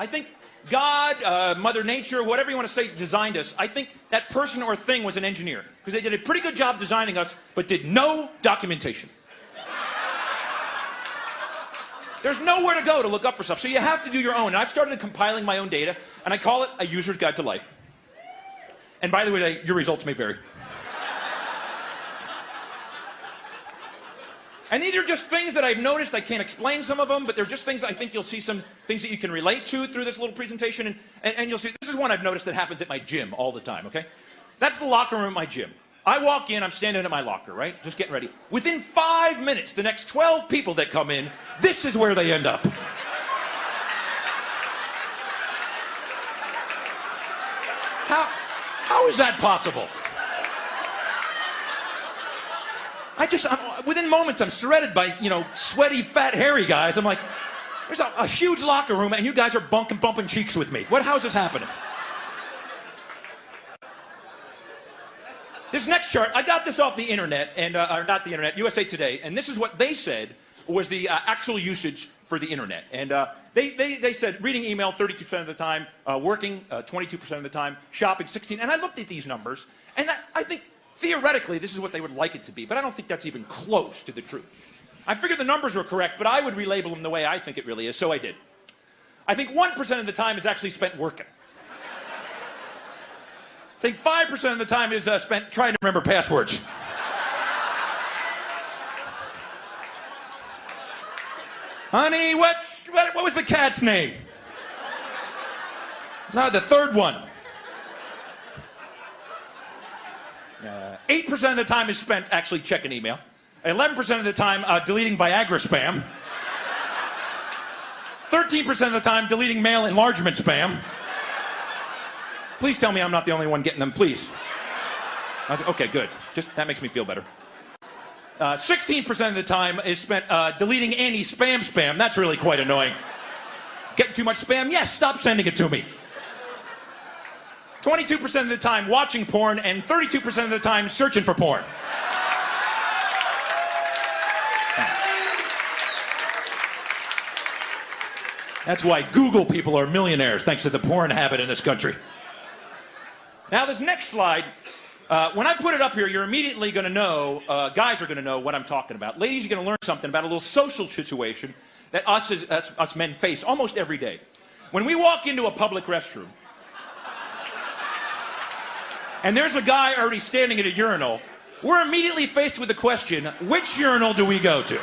I think God, uh, Mother Nature, whatever you want to say, designed us. I think that person or thing was an engineer because they did a pretty good job designing us, but did no documentation. There's nowhere to go to look up for stuff, so you have to do your own. And I've started compiling my own data, and I call it a user's guide to life. And by the way, your results may vary. And these are just things that I've noticed. I can't explain some of them, but they're just things I think you'll see some things that you can relate to through this little presentation. And, and, and, you'll see, this is one I've noticed that happens at my gym all the time, okay? That's the locker room at my gym. I walk in, I'm standing at my locker, right? Just getting ready. Within five minutes, the next 12 people that come in, this is where they end up. How, how is that possible? I just, I'm, within moments, I'm surrounded by, you know, sweaty, fat, hairy guys. I'm like, there's a, a huge locker room, and you guys are bunking, bumping cheeks with me. What, how is this happening? This next chart, I got this off the internet, and uh, or not the internet, USA Today, and this is what they said was the uh, actual usage for the internet. And uh, they, they, they said reading email 32% of the time, uh, working 22% uh, of the time, shopping 16. And I looked at these numbers, and I, I think Theoretically, this is what they would like it to be, but I don't think that's even close to the truth. I figured the numbers were correct, but I would relabel them the way I think it really is, so I did. I think 1% of the time is actually spent working. I think 5% of the time is uh, spent trying to remember passwords. Honey, what's, what, what was the cat's name? No, the third one. 8% uh, of the time is spent actually checking email. 11% of the time uh, deleting Viagra spam. 13% of the time deleting male enlargement spam. Please tell me I'm not the only one getting them, please. Okay, good. Just that makes me feel better. 16% uh, of the time is spent uh, deleting any spam spam. That's really quite annoying. Getting too much spam? Yes, stop sending it to me. 22% of the time watching porn, and 32% of the time searching for porn. That's why Google people are millionaires, thanks to the porn habit in this country. Now, this next slide, uh, when I put it up here, you're immediately going to know, uh, guys are going to know what I'm talking about. Ladies, you're going to learn something about a little social situation that us, as, us, us men face almost every day. When we walk into a public restroom, and there's a guy already standing at a urinal, we're immediately faced with the question which urinal do we go to?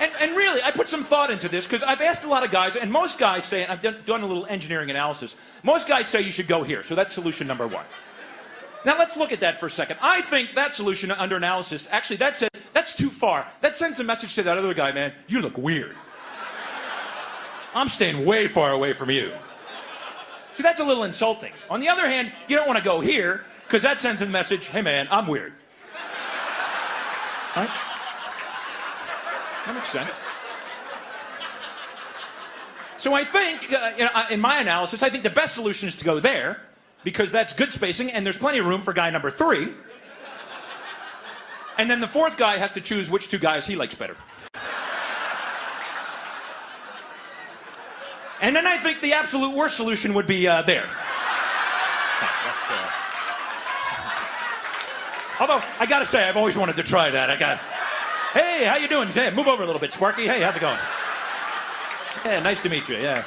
And, and, really, I put some thought into this because I've asked a lot of guys, and most guys say, and I've done, done, a little engineering analysis, most guys say you should go here. So that's solution number one. Now let's look at that for a second. I think that solution under analysis, actually, that says that's too far. That sends a message to that other guy, man, you look weird. I'm staying way far away from you. See, that's a little insulting. On the other hand, you don't want to go here because that sends a message, hey man, I'm weird. Right? That makes sense. So I think, uh, you know, in my analysis, I think the best solution is to go there because that's good spacing and there's plenty of room for guy number three. And then the fourth guy has to choose which two guys he likes better. And then I think the absolute worst solution would be uh, there. Although I gotta say, I've always wanted to try that. I got, hey, how you doing? Hey, move over a little bit, Sparky. Hey, how's it going? Yeah, nice to meet you. Yeah.